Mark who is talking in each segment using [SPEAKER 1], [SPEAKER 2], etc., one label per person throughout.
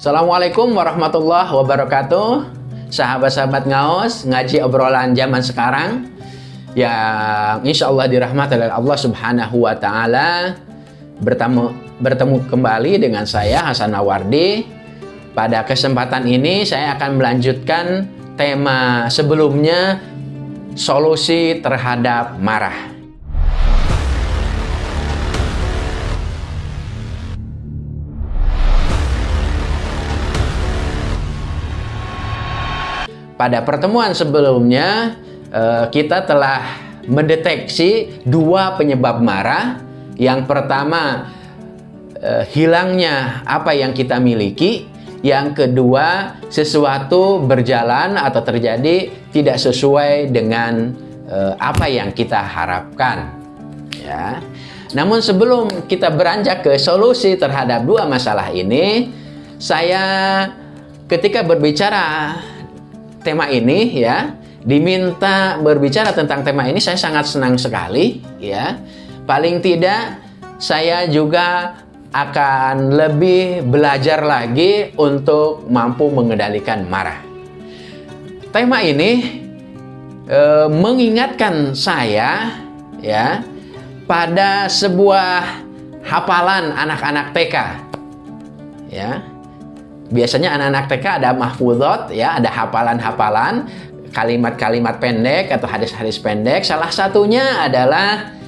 [SPEAKER 1] Assalamualaikum warahmatullahi wabarakatuh. Sahabat-sahabat ngaos Ngaji obrolan zaman sekarang Yang insya Allah dirahmati oleh Allah subhanahu wa ta'ala. Bertemu, bertemu kembali dengan saya Hasan Nawardi. Pada kesempatan ini saya akan melanjutkan tema sebelumnya Solusi terhadap marah pada pertemuan sebelumnya eh, kita telah mendeteksi dua penyebab marah. Yang pertama eh, hilangnya apa yang kita miliki. Yang kedua sesuatu berjalan atau terjadi tidak sesuai dengan eh, apa yang kita harapkan. Ya. Namun sebelum kita beranjak ke solusi terhadap dua masalah ini, saya ketika berbicara tema ini ya. Diminta berbicara tentang tema ini saya sangat senang sekali ya. Paling tidak saya juga akan lebih belajar lagi untuk mampu mengendalikan marah. Tema ini e, mengingatkan saya ya pada sebuah hafalan anak-anak TK ya biasanya anak-anak TK ada mahfudot ya, ada hafalan-hafalan, kalimat-kalimat pendek atau hadis-hadis pendek. Salah satunya adalah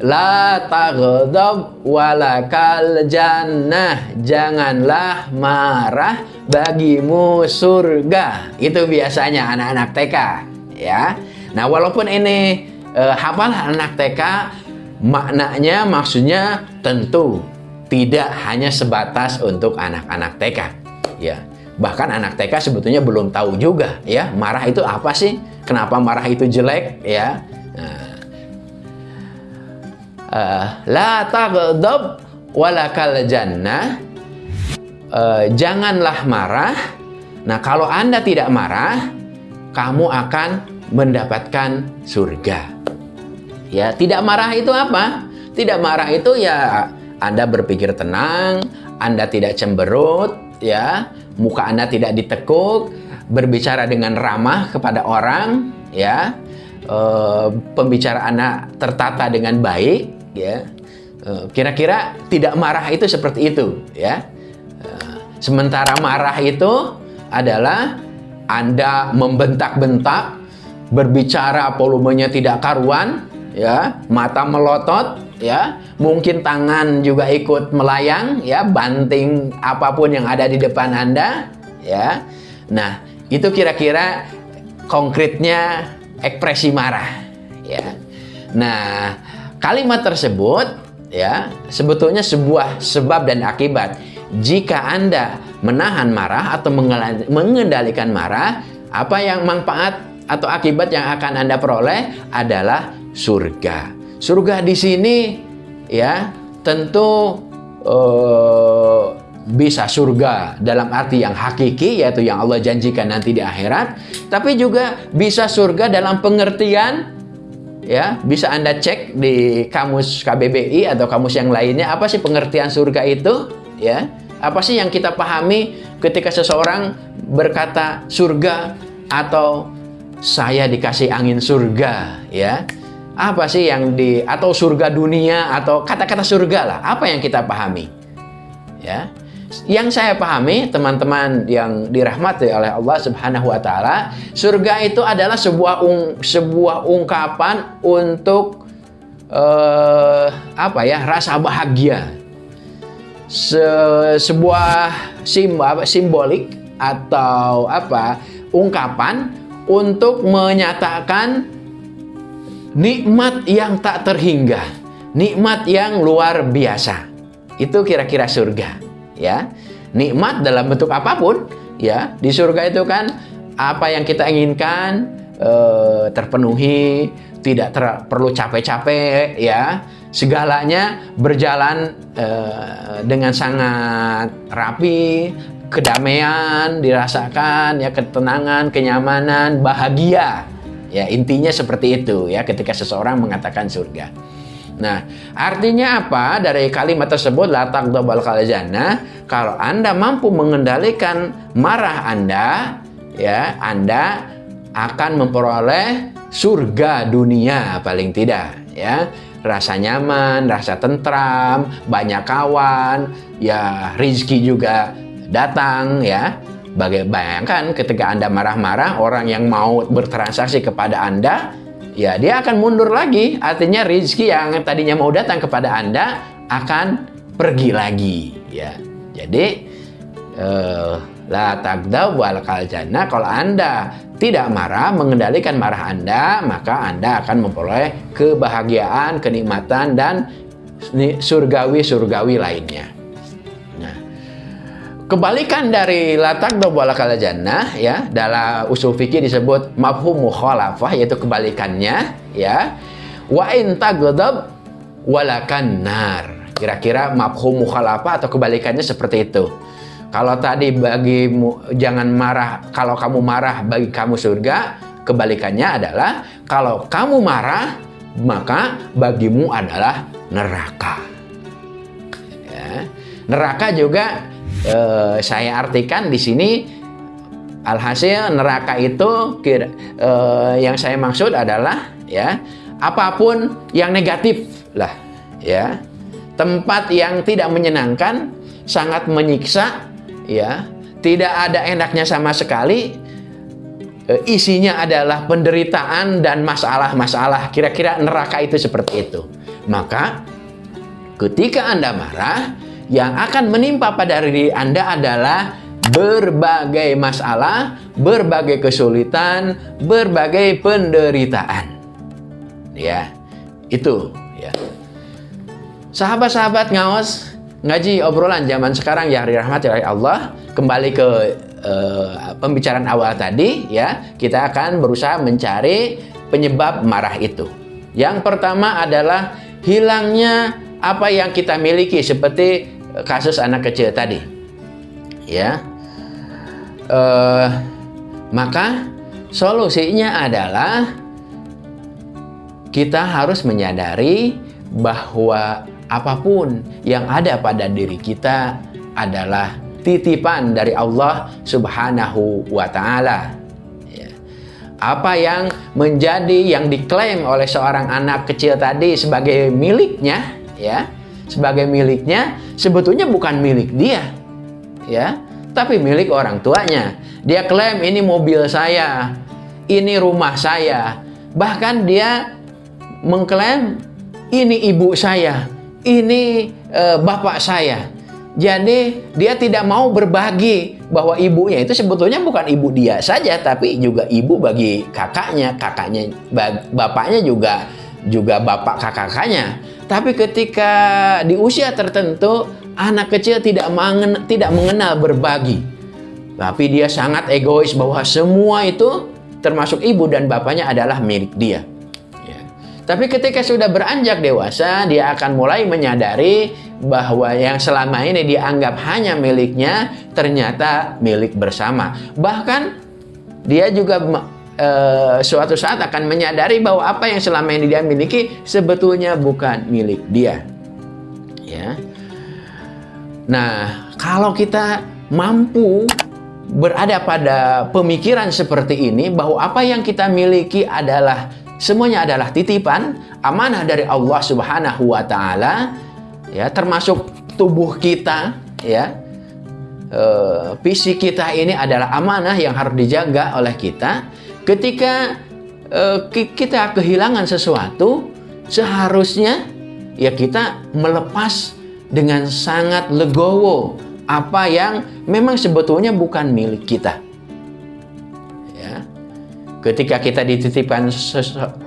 [SPEAKER 1] La taghdab walakal jannah Janganlah marah bagimu surga Itu biasanya anak-anak TK ya. Nah walaupun ini e, hafal anak TK Maknanya maksudnya tentu tidak hanya sebatas untuk anak-anak TK ya. Bahkan anak TK sebetulnya belum tahu juga ya marah itu apa sih? Kenapa marah itu jelek ya? Nah, uh, la taghdab walakal jannah. Uh, janganlah marah. Nah kalau anda tidak marah kamu akan mendapatkan surga. Ya tidak marah itu apa? Tidak marah itu ya anda berpikir tenang anda tidak cemberut ya muka anda tidak ditekuk berbicara dengan ramah kepada orang ya. E, pembicara anda tertata dengan baik ya. Eh, kira-kira e, tidak marah itu seperti itu ya. E, sementara marah itu adalah anda membentak-bentak berbicara volumenya tidak karuan ya. Mata melotot ya mungkin tangan juga ikut melayang ya banting apa pun yang ada di depan anda ya. Nah itu kira-kira konkretnya ekspresi marah ya. Nah kalimat tersebut ya sebetulnya sebuah sebab dan akibat. Jika anda menahan marah atau mengendalikan marah apa yang manfaat atau akibat yang akan anda peroleh adalah surga Surga di sini ya tentu uh, bisa surga dalam arti yang hakiki yaitu yang Allah janjikan nanti di akhirat tapi juga bisa surga dalam pengertian ya bisa Anda cek di kamus KBBI atau kamus yang lainnya apa sih pengertian surga itu ya? Apa sih yang kita pahami ketika seseorang berkata surga atau saya dikasih angin surga ya apa sih yang di atau surga dunia atau kata-kata surga lah. Apa yang kita pahami? Ya. Yang saya pahami teman-teman yang dirahmati oleh Allah Subhanahu wa taala surga itu adalah sebuah ung, sebuah ungkapan untuk uh, apa ya rasa bahagia. Se, sebuah simbol simbolik atau apa ungkapan untuk menyatakan nikmat yang tak terhingga, nikmat yang luar biasa. Itu kira-kira surga, ya. Nikmat dalam bentuk apa pun, ya. Di surga itu kan apa yang kita inginkan eh, terpenuhi, tidak ter perlu capek-capek, ya. Segalanya berjalan eh, dengan sangat rapi, kedamaian dirasakan, ya ketenangan, kenyamanan, bahagia Ya, intinya seperti itu ya ketika seseorang mengatakan surga. Nah, artinya apa dari kalimat tersebut la taghdabal jannah? Kalau Anda mampu mengendalikan marah Anda, ya, Anda akan memperoleh surga dunia paling tidak, ya. Rasa nyaman, rasa tentram, banyak kawan, ya rizki juga datang, ya. Bayangkan ketika Anda marah-marah, orang yang mau bertransaksi kepada Anda, ya dia akan mundur lagi. Artinya rezeki yang tadinya mau datang kepada Anda akan pergi lagi. Ya, jadi uh, la tagda wal kaljana kalau Anda tidak marah, mengendalikan marah Anda, maka Anda akan memperoleh kebahagiaan, kenikmatan, dan surgawi-surgawi lainnya. Kebalikan dari latak wala kala jannah ya dalam usul fikih disebut mafhum mukhalafah yaitu kebalikannya ya wa in taghdab walakan nar. Kira-kira mafhum mukhalafah atau kebalikannya seperti itu. Kalau tadi bagi jangan marah kalau kamu marah bagi kamu surga, kebalikannya adalah kalau kamu marah maka bagimu adalah neraka. Ya. Neraka juga eh, saya artikan di sini alhasil neraka itu kira, eh, yang saya maksud adalah ya apa pun yang negatif lah ya. Tempat yang tidak menyenangkan sangat menyiksa ya. Tidak ada enaknya sama sekali. Eh, isinya adalah penderitaan dan masalah-masalah kira-kira neraka itu seperti itu. Maka ketika anda marah yang akan menimpa pada diri Anda adalah berbagai masalah, berbagai kesulitan, berbagai penderitaan. Ya, itu ya. Sahabat-sahabat ngawas ngaji obrolan zaman sekarang ya dirahmati oleh Allah kembali ke uh, pembicaraan awal tadi ya kita akan berusaha mencari penyebab marah itu yang pertama adalah hilangnya apa yang kita miliki seperti kasus anak kecil tadi ya uh, maka solusinya adalah kita harus menyadari bahwa apa pun yang ada pada diri kita adalah titipan dari Allah Subhanahu wa taala. Ya. Apa yang menjadi yang diklaim oleh seorang anak kecil tadi sebagai miliknya, ya, sebagai miliknya sebetulnya bukan milik dia ya tapi milik orang tuanya. Dia klaim ini mobil saya ini rumah saya. Bahkan dia mengklaim ini ibu saya ini e, bapak saya. Jadi dia tidak mau berbagi bahwa ibunya itu sebetulnya bukan ibu dia saja tapi juga ibu bagi kakaknya kakaknya bapaknya juga juga bapak kakaknya tapi ketika di usia tertentu, anak kecil tidak mengenal, tidak mengenal berbagi. Tapi dia sangat egois bahwa semua itu termasuk ibu dan bapaknya adalah milik dia. Ya. Tapi ketika sudah beranjak dewasa, dia akan mulai menyadari bahwa yang selama ini dianggap hanya miliknya, ternyata milik bersama. Bahkan dia juga uh, suatu saat akan menyadari bahwa apa yang selama ini dia miliki sebetulnya bukan milik dia. Ya. Nah, kalau kita mampu berada pada pemikiran seperti ini bahwa apa yang kita miliki adalah semuanya adalah titipan, amanah dari Allah Subhanahu wa taala, ya, termasuk tubuh kita, ya. E, fisik kita ini adalah amanah yang harus dijaga oleh kita Ketika uh, kita kehilangan sesuatu, seharusnya ya kita melepas dengan sangat legowo apa yang memang sebetulnya bukan milik kita. Ya. Ketika kita dititipkan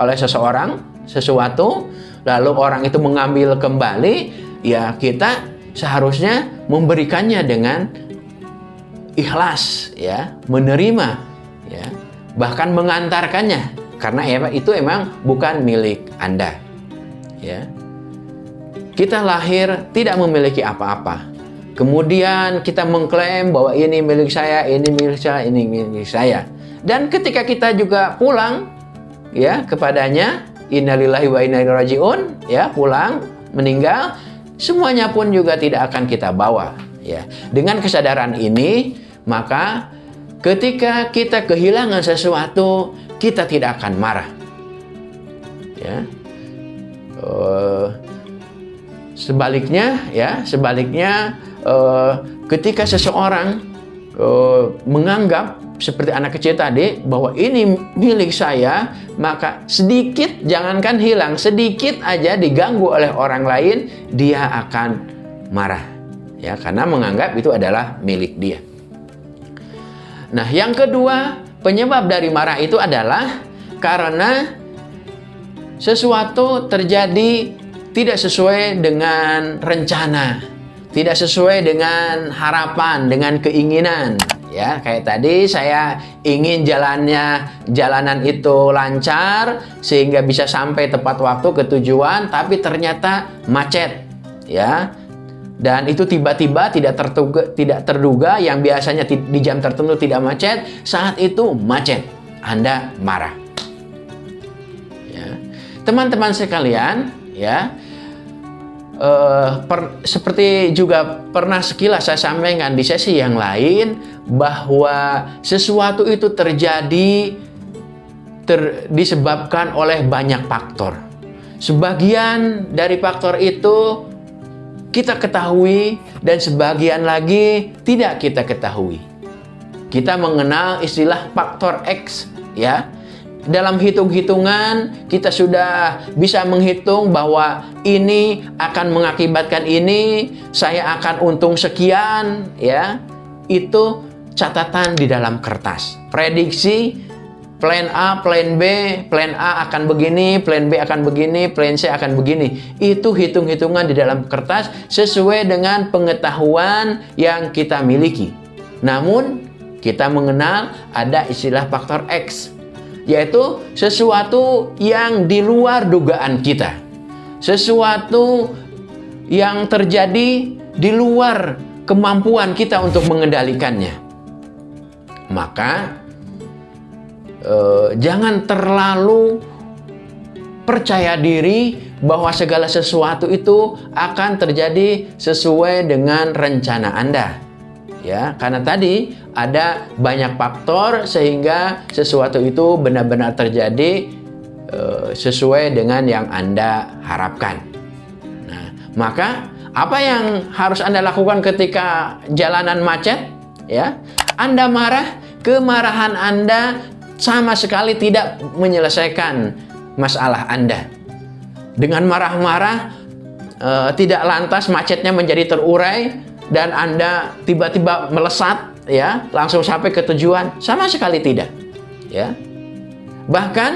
[SPEAKER 1] oleh seseorang sesuatu, lalu orang itu mengambil kembali, ya kita seharusnya memberikannya dengan ikhlas, ya, menerima, ya bahkan mengantarkannya karena itu emang bukan milik Anda. Ya. Kita lahir tidak memiliki apa-apa. Kemudian kita mengklaim bahwa ini milik saya, ini milik saya, ini milik saya. Dan ketika kita juga pulang ya kepadanya, innalillahi wa inna ilaihi rajiun, ya, pulang, meninggal, semuanya pun juga tidak akan kita bawa, ya. Dengan kesadaran ini, maka ketika kita kehilangan sesuatu, kita tidak akan marah. Ya. Uh, sebaliknya, ya, sebaliknya uh, ketika seseorang uh, menganggap seperti anak kecil tadi bahwa ini milik saya maka sedikit jangankan hilang sedikit aja diganggu oleh orang lain dia akan marah ya karena menganggap itu adalah milik dia nah yang kedua penyebab dari marah itu adalah karena sesuatu terjadi tidak sesuai dengan rencana tidak sesuai dengan harapan, dengan keinginan. Ya, kayak tadi saya ingin jalannya jalanan itu lancar sehingga bisa sampai tepat waktu ke tujuan, tapi ternyata macet. Ya. Dan itu tiba-tiba tidak terduga, tidak terduga yang biasanya di jam tertentu tidak macet, saat itu macet. Anda marah. Ya. Teman-teman sekalian, ya, uh, per, seperti juga pernah sekilas saya sampaikan di sesi yang lain bahwa sesuatu itu terjadi ter, disebabkan oleh banyak faktor. Sebagian dari faktor itu kita ketahui dan sebagian lagi tidak kita ketahui. Kita mengenal istilah faktor X ya dalam hitung-hitungan kita sudah bisa menghitung bahwa ini akan mengakibatkan ini, saya akan untung sekian, ya. Itu catatan di dalam kertas. Prediksi plan A, plan B, plan A akan begini, plan B akan begini, plan C akan begini. Itu hitung-hitungan di dalam kertas sesuai dengan pengetahuan yang kita miliki. Namun, kita mengenal ada istilah faktor X yaitu sesuatu yang di luar dugaan kita. Sesuatu yang terjadi di luar kemampuan kita untuk mengendalikannya. Maka eh, jangan terlalu percaya diri bahwa segala sesuatu itu akan terjadi sesuai dengan rencana Anda ya karena tadi ada banyak faktor sehingga sesuatu itu benar-benar terjadi uh, sesuai dengan yang Anda harapkan. Nah, maka apa yang harus Anda lakukan ketika jalanan macet? Ya, Anda marah, kemarahan Anda sama sekali tidak menyelesaikan masalah Anda. Dengan marah-marah, uh, tidak lantas macetnya menjadi terurai, dan Anda tiba-tiba melesat ya, langsung sampai ke tujuan, sama sekali tidak. Ya. Bahkan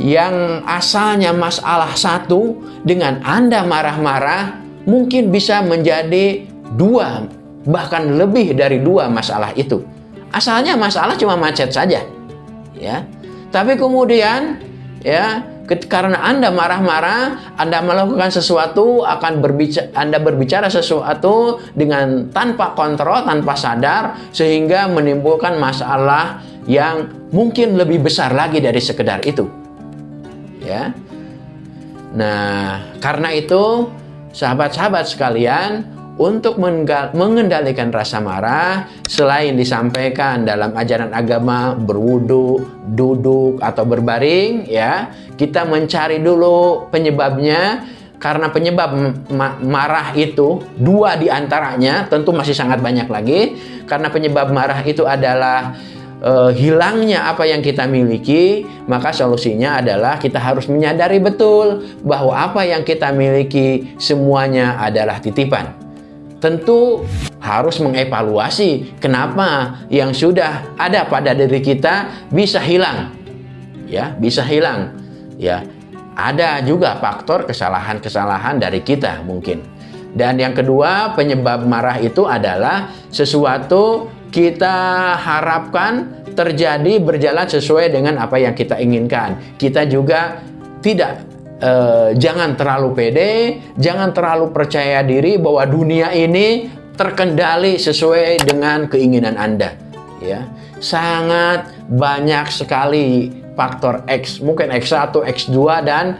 [SPEAKER 1] yang asalnya masalah satu dengan Anda marah-marah mungkin bisa menjadi dua bahkan lebih dari dua masalah itu. Asalnya masalah cuma macet saja. Ya. Tapi kemudian ya karena Anda marah-marah, Anda melakukan sesuatu, akan berbicara, Anda berbicara sesuatu dengan tanpa kontrol, tanpa sadar, sehingga menimbulkan masalah yang mungkin lebih besar lagi dari sekedar itu. Ya. Nah, karena itu, sahabat-sahabat sekalian, untuk mengendalikan rasa marah selain disampaikan dalam ajaran agama berwudu, duduk atau berbaring ya, kita mencari dulu penyebabnya. Karena penyebab ma marah itu dua di antaranya tentu masih sangat banyak lagi. Karena penyebab marah itu adalah uh, hilangnya apa yang kita miliki, maka solusinya adalah kita harus menyadari betul bahwa apa yang kita miliki semuanya adalah titipan tentu harus mengevaluasi kenapa yang sudah ada pada diri kita bisa hilang. Ya, bisa hilang. Ya. Ada juga faktor kesalahan-kesalahan dari kita mungkin. Dan yang kedua, penyebab marah itu adalah sesuatu kita harapkan terjadi berjalan sesuai dengan apa yang kita inginkan. Kita juga tidak eh, jangan terlalu pede, jangan terlalu percaya diri bahwa dunia ini terkendali sesuai dengan keinginan Anda. Ya, sangat banyak sekali faktor X, mungkin X1, X2 dan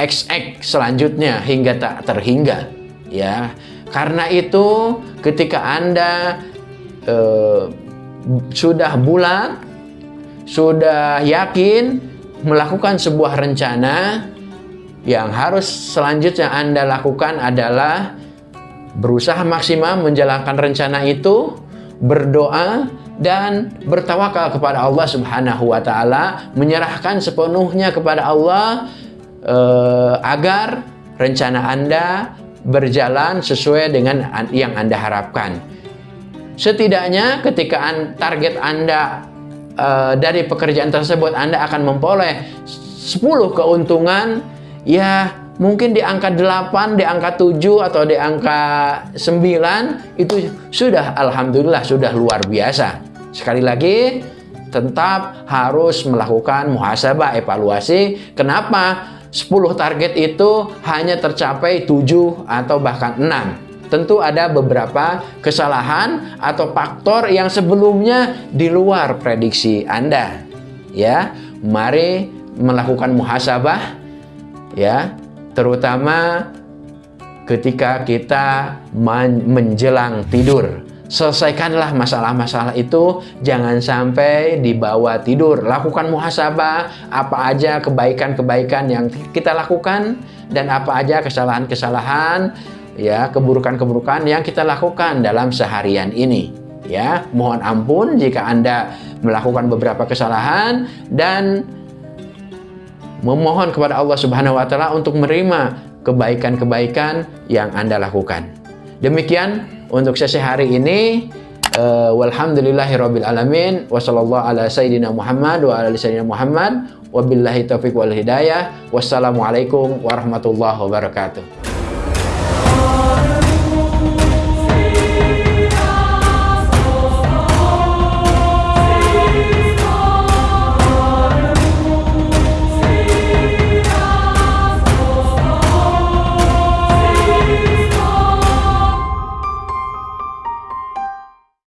[SPEAKER 1] XX selanjutnya hingga tak terhingga ya. Karena itu ketika Anda eh, sudah bulat, sudah yakin melakukan sebuah rencana yang harus selanjutnya Anda lakukan adalah berusaha maksimal menjalankan rencana itu, berdoa dan bertawakal kepada Allah Subhanahu wa taala, menyerahkan sepenuhnya kepada Allah eh, agar rencana Anda berjalan sesuai dengan yang Anda harapkan. Setidaknya ketika target Anda eh, dari pekerjaan tersebut Anda akan memperoleh 10 keuntungan, ya mungkin di angka 8, di angka 7 atau di angka 9 itu sudah alhamdulillah sudah luar biasa. Sekali lagi, tetap harus melakukan muhasabah evaluasi. Kenapa 10 target itu hanya tercapai 7 atau bahkan 6? Tentu ada beberapa kesalahan atau faktor yang sebelumnya di luar prediksi Anda. Ya, mari melakukan muhasabah ya, terutama ketika kita menjelang tidur Selesaikanlah masalah-masalah itu, jangan sampai dibawa tidur. Lakukan muhasabah, apa aja kebaikan-kebaikan yang kita lakukan dan apa aja kesalahan-kesalahan, ya, keburukan-keburukan yang kita lakukan dalam seharian ini. Ya, mohon ampun jika Anda melakukan beberapa kesalahan dan memohon kepada Allah Subhanahu wa taala untuk menerima kebaikan-kebaikan yang Anda lakukan. Demikian untuk sesi hari ini. Uh, walhamdulillahirabbil alamin. Wasallallahu ala sayyidina Muhammad wa ala sayyidina Muhammad. Wabillahi taufiq wal hidayah. Wassalamualaikum warahmatullahi wabarakatuh